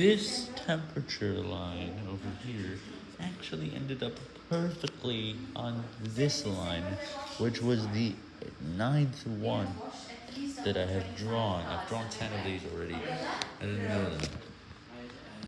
this temperature line over here actually ended up perfectly on this line, which was the ninth one that I have drawn. I've drawn 10 of these already.